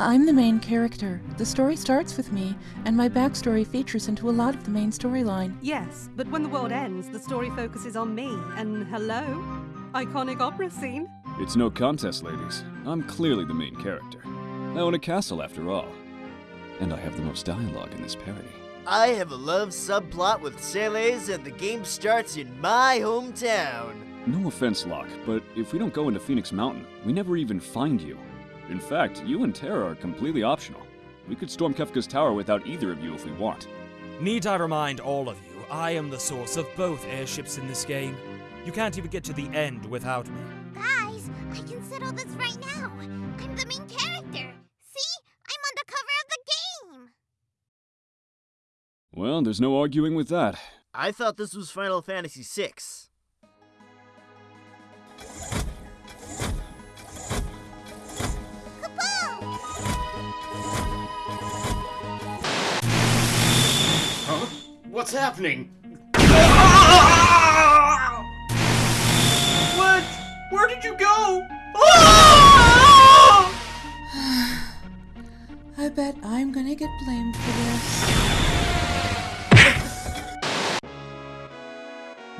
I'm the main character. The story starts with me, and my backstory features into a lot of the main storyline. Yes, but when the world ends, the story focuses on me. And hello? Iconic opera scene. It's no contest, ladies. I'm clearly the main character. I own a castle after all. And I have the most dialogue in this parody. I have a love subplot with Celes, and the game starts in my hometown. No offense, Locke, but if we don't go into Phoenix Mountain, we never even find you. In fact, you and Terra are completely optional. We could storm Kefka's tower without either of you if we want. Need I remind all of you, I am the source of both airships in this game. You can't even get to the end without me. Guys, I can settle this right now. I'm the main character. See? I'm on the cover of the game. Well, there's no arguing with that. I thought this was Final Fantasy VI. What's happening? What? Where did you go? I bet I'm gonna get blamed for this.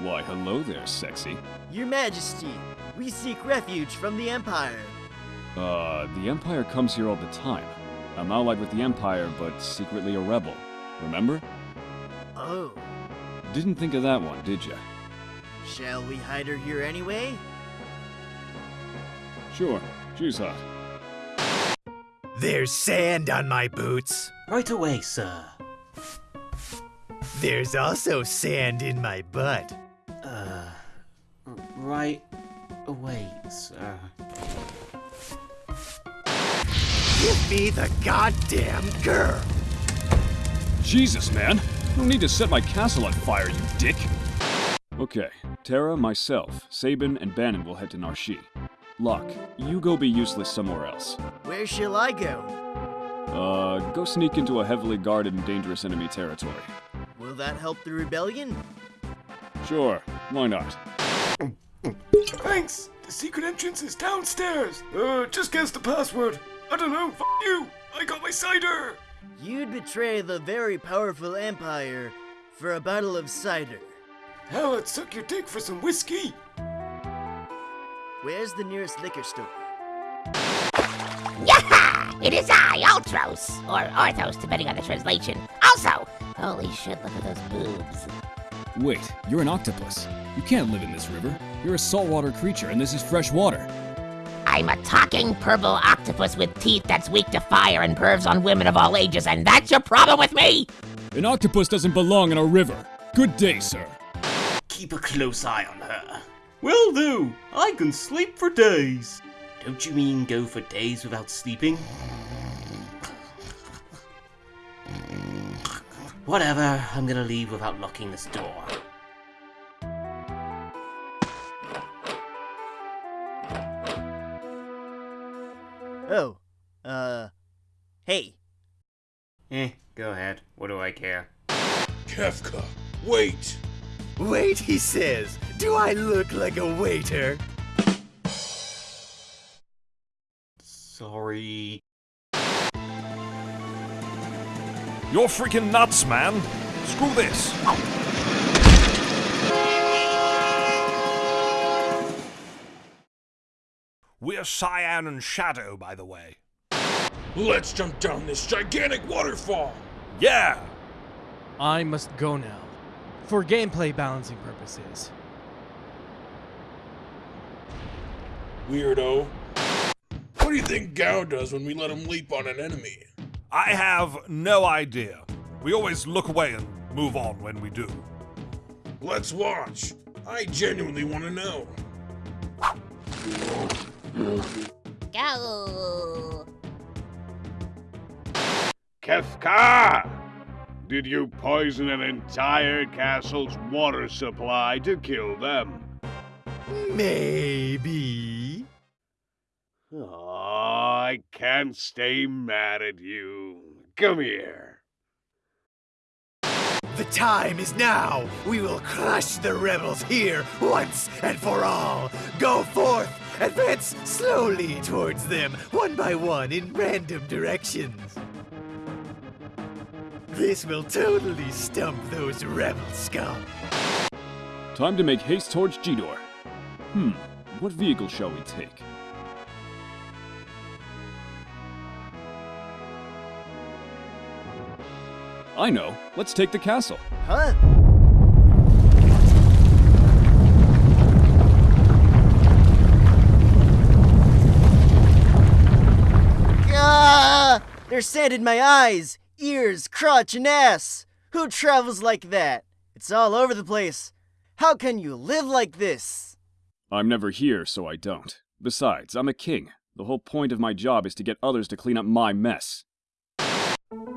Why, hello there, sexy. Your Majesty, we seek refuge from the Empire. Uh, the Empire comes here all the time. I'm allied with the Empire, but secretly a rebel. Remember? Oh, Didn't think of that one, did ya? shall we hide her here anyway? Sure, she's hot. There's sand on my boots. Right away, sir. There's also sand in my butt. Uh, right away, sir. Give me the goddamn girl. Jesus, man! No need to set my castle on fire, you dick! Okay, Terra, myself, Sabin, and Banon will head to Narshe. Locke, you go be useless somewhere else. Where shall I go? Uh, go sneak into a heavily guarded and dangerous enemy territory. Will that help the rebellion? Sure, why not? Thanks! The secret entrance is downstairs! Uh, just guess the password. I don't know, f you! I got my cider! You'd betray the very powerful Empire for a bottle of cider. Hell, I'd suck your dick for some whiskey! Where's the nearest liquor store? Yaha! It is I, Ultros! Or Orthros, depending on the translation. Also, holy shit, look at those boobs. Wait, you're an octopus. You can't live in this river. You're a saltwater creature, and this is fresh water. I'm a talking purple octopus with teeth that's weak to fire and pervs on women of all ages, and that's your problem with me? An octopus doesn't belong in a river. Good day, sir. Keep a close eye on her. Will do. I can sleep for days. Don't you mean go for days without sleeping? Whatever, I'm gonna leave without locking this door. Oh, uh, hey. Eh, go ahead. What do I care? Kefka, wait! Wait, he says. Do I look like a waiter? Sorry. You're freaking nuts, man! Screw this! We're Cyan and Shadow, by the way. Let's jump down this gigantic waterfall! Yeah! I must go now. For gameplay balancing purposes. Weirdo. What do you think Gao does when we let him leap on an enemy? I have no idea. We always look away and move on when we do. Let's watch. I genuinely want to know. Go! Kefka! Did you poison an entire castle's water supply to kill them? Maybe. Oh, I can't stay mad at you. Come here. The time is now. We will crush the rebels here once and for all. Go forth Advance slowly towards them, one by one, in random directions. This will totally stump those rebel scum. Time to make haste towards Jidoor. Hmm, what vehicle shall we take? I know. Let's take the castle. Huh? There's sand in my eyes, ears, crotch, and ass. Who travels like that? It's all over the place. How can you live like this? I'm never here, so I don't. Besides, I'm a king. The whole point of my job is to get others to clean up my mess.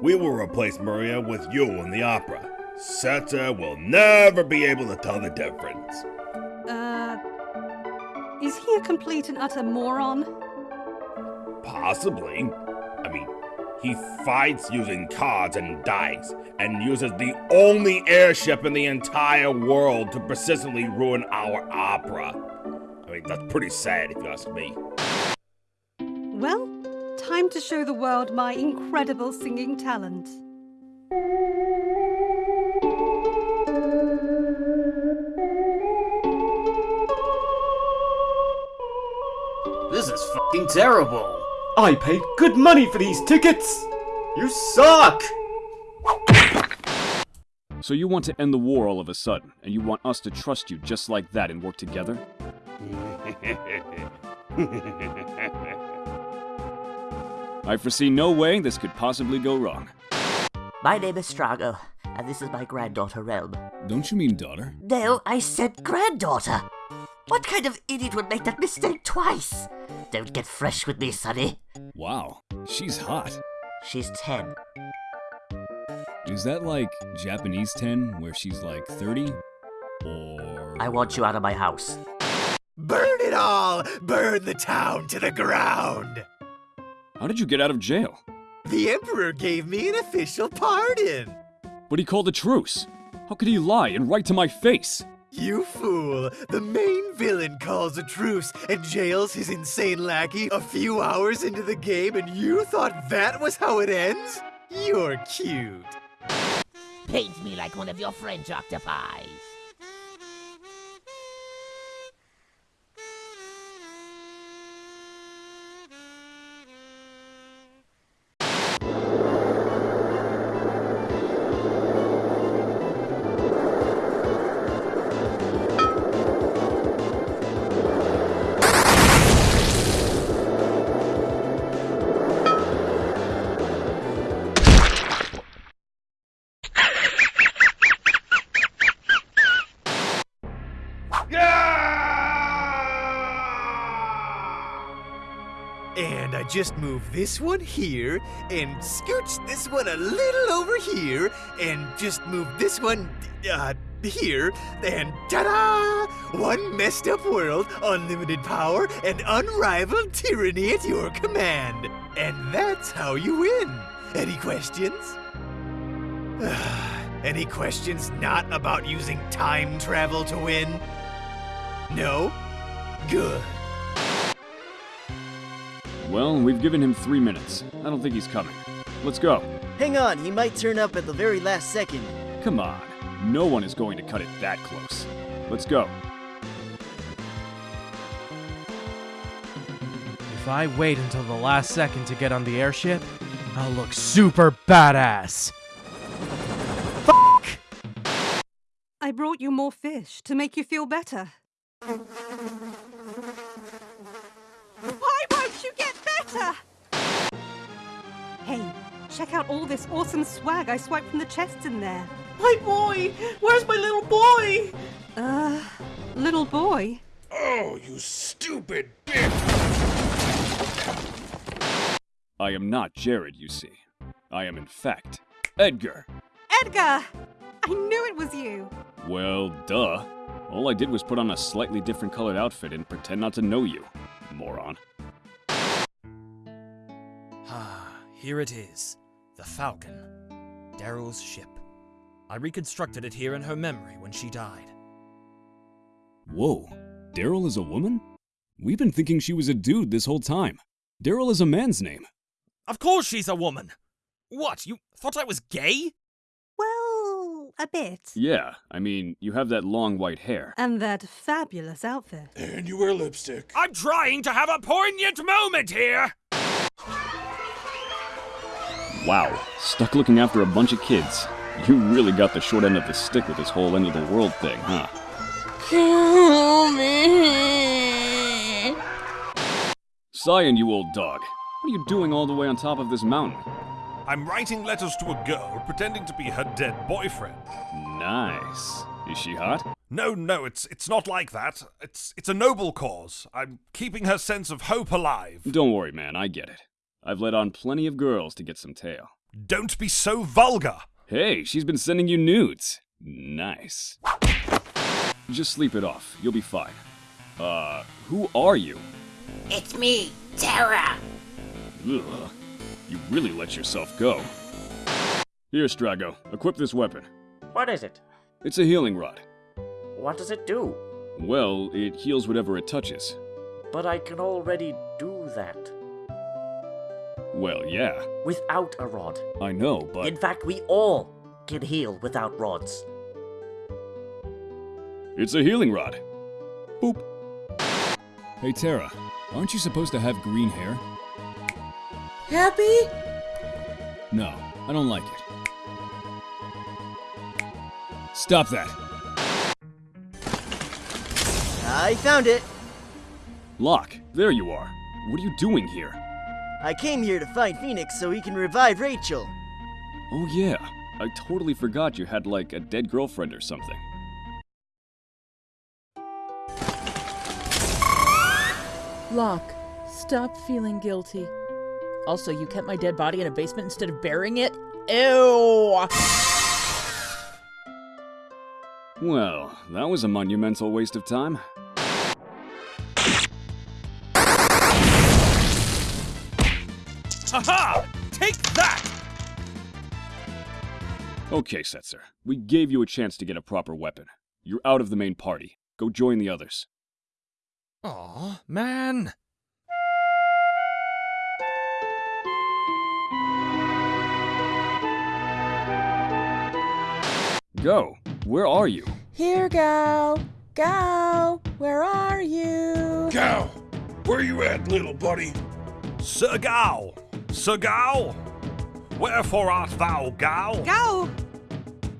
We will replace Maria with you in the opera. Setzer will never be able to tell the difference. Uh. Is he a complete and utter moron? Possibly. I mean, he fights using cards and dice, and uses the only airship in the entire world to persistently ruin our opera. I mean, that's pretty sad if you ask me. Well, time to show the world my incredible singing talent. This is fucking terrible. I paid good money for these tickets! You suck! So you want to end the war all of a sudden, and you want us to trust you just like that and work together? I foresee no way this could possibly go wrong. My name is Strago, and this is my granddaughter, Relm. Don't you mean daughter? No, I said granddaughter. What kind of idiot would make that mistake twice? Don't get fresh with me, sonny. Wow, she's hot. She's 10. Is that like Japanese 10, where she's like 30? Or. I want you out of my house. Burn it all! Burn the town to the ground! How did you get out of jail? The Emperor gave me an official pardon! But he called a truce. How could he lie and write to my face? You fool! The main villain calls a truce and jails his insane lackey a few hours into the game, and you thought that was how it ends? You're cute. Paint me like one of your French octopi. And I just move this one here, and scooch this one a little over here, and just move this one, uh, here, and ta-da! One messed up world, unlimited power, and unrivaled tyranny at your command. And that's how you win. Any questions? Any questions not about using time travel to win? No? Good. Well, we've given him three minutes. I don't think he's coming. Let's go. Hang on, he might turn up at the very last second. Come on. No one is going to cut it that close. Let's go. If I wait until the last second to get on the airship, I'll look super badass. Fuck! I brought you more fish to make you feel better. Check out all this awesome swag I swiped from the chests in there. My boy! Where's my little boy? Uh, little boy? Oh, you stupid bitch! I am not Jared, you see. I am, in fact, Edgar. Edgar! I knew it was you! Well, duh. All I did was put on a slightly different colored outfit and pretend not to know you, moron. Ah, here it is. The Falcon. Daryl's ship. I reconstructed it here in her memory when she died. Whoa, Daryl is a woman? We've been thinking she was a dude this whole time. Daryl is a man's name. Of course she's a woman. What, you thought I was gay? Well, a bit. Yeah, I mean, you have that long white hair. And that fabulous outfit. And you wear lipstick. I'm trying to have a poignant moment here! Wow, stuck looking after a bunch of kids. You really got the short end of the stick with this whole end of the world thing, huh? Kill me. Cyan, you old dog. What are you doing all the way on top of this mountain? I'm writing letters to a girl pretending to be her dead boyfriend. Nice. Is she hot? No, no, it's it's not like that. It's it's a noble cause. I'm keeping her sense of hope alive. Don't worry, man, I get it. I've let on plenty of girls to get some tail. Don't be so vulgar. Hey, she's been sending you nudes. Nice. Just sleep it off. You'll be fine. Uh, who are you? It's me, Terra. Ugh. You really let yourself go. Here, Strago, equip this weapon. What is it? It's a healing rod. What does it do? Well, it heals whatever it touches. But I can already do that. Well, yeah. Without a rod. I know, but. In fact, we all can heal without rods. It's a healing rod. Boop. Hey, Terra, aren't you supposed to have green hair? Happy? No, I don't like it. Stop that. I found it. Locke, there you are. What are you doing here? I came here to find Phoenix so he can revive Rachel. Oh, yeah. I totally forgot you had, like, a dead girlfriend or something. Locke, stop feeling guilty. Also, you kept my dead body in a basement instead of burying it? Ew! Well, that was a monumental waste of time. Take that! Okay, Setzer. We gave you a chance to get a proper weapon. You're out of the main party. Go join the others. Aw, man. Go. Where are you? Here, go. Go. where are you? Gal, where you at, little buddy? Sir Gal! Sir Gal! Wherefore art thou, Gal? Go!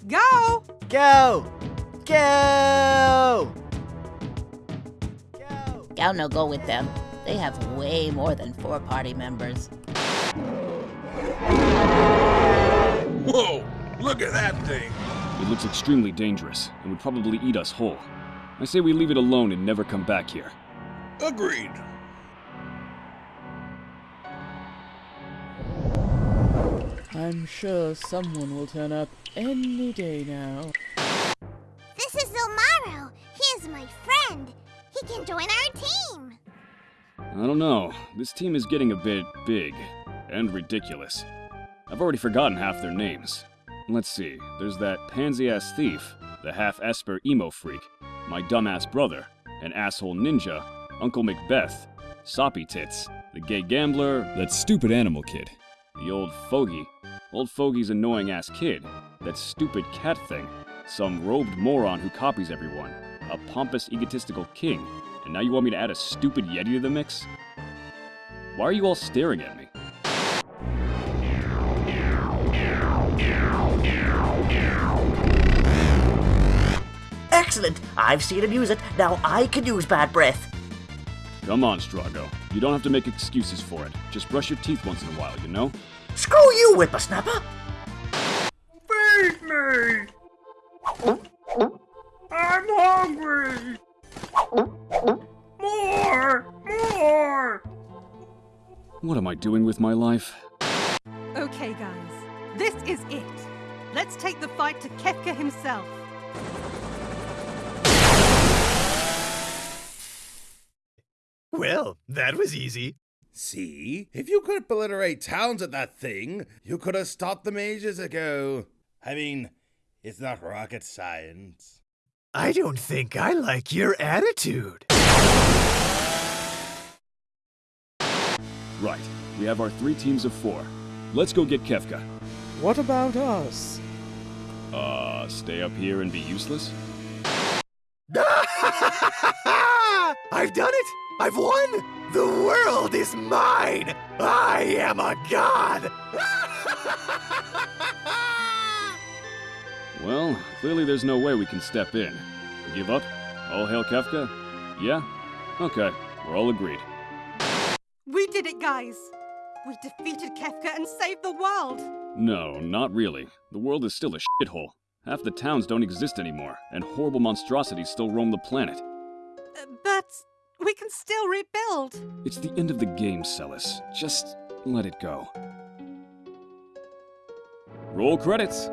Go! Go! Go! Gal no go with them. They have way more than four party members. Whoa! Look at that thing! It looks extremely dangerous and would probably eat us whole. I say we leave it alone and never come back here. Agreed. I'm sure someone will turn up any day now. This is Zilmaro. He is my friend. He can join our team. I don't know. This team is getting a bit big and ridiculous. I've already forgotten half their names. Let's see. There's that pansy ass thief, the half Esper emo freak, my dumbass brother, an asshole ninja, Uncle Macbeth, Soppy Tits, the gay gambler, That stupid animal kid. The old fogey, old fogey's annoying ass kid, that stupid cat thing, some robed moron who copies everyone, a pompous egotistical king, and now you want me to add a stupid yeti to the mix? Why are you all staring at me? Excellent! I've seen him use it. Now I can use bad breath. Come on, Strago. You don't have to make excuses for it. Just brush your teeth once in a while, you know? Screw you, whippersnapper! Feed me! I'm hungry! More! More! What am I doing with my life? Okay, guys. This is it. Let's take the fight to Kefka himself. Well, that was easy. See? If you could obliterate towns at that thing, you could have stopped them ages ago. I mean, it's not rocket science. I don't think I like your attitude. Right. We have our three teams of four. Let's go get Kefka. What about us? Uh, stay up here and be useless? I've done it! I've won! The world is mine! I am a god! Well, clearly there's no way we can step in. Give up? All hail Kefka? Yeah? Okay, we're all agreed. We did it, guys! We defeated Kefka and saved the world! No, not really. The world is still a shithole. Half the towns don't exist anymore, and horrible monstrosities still roam the planet. Uh, But we can still rebuild! It's the end of the game, Celes. Just let it go. Roll credits.